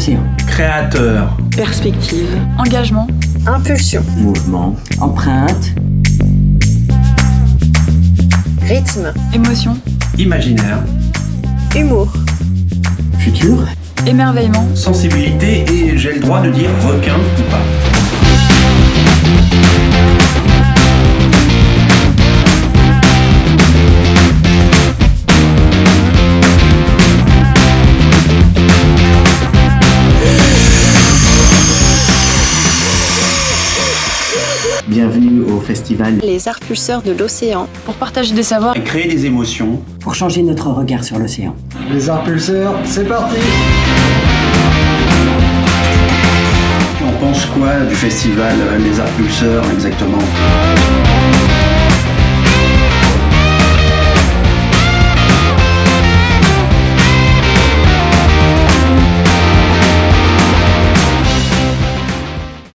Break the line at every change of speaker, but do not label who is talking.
Océan.
Créateur.
Perspective.
Engagement.
Impulsion.
Mouvement. Empreinte.
Rythme.
Émotion.
Imaginaire.
Humour.
Futur.
Émerveillement.
Sensibilité et j'ai le droit de dire requin ou pas.
Bienvenue au festival
Les arts pulseurs de l'océan.
Pour partager des savoirs.
Et créer des émotions.
pour changer notre regard sur l'océan.
Les arts pulseurs, c'est parti
On pense quoi du festival euh, Les Arts Pulseurs exactement?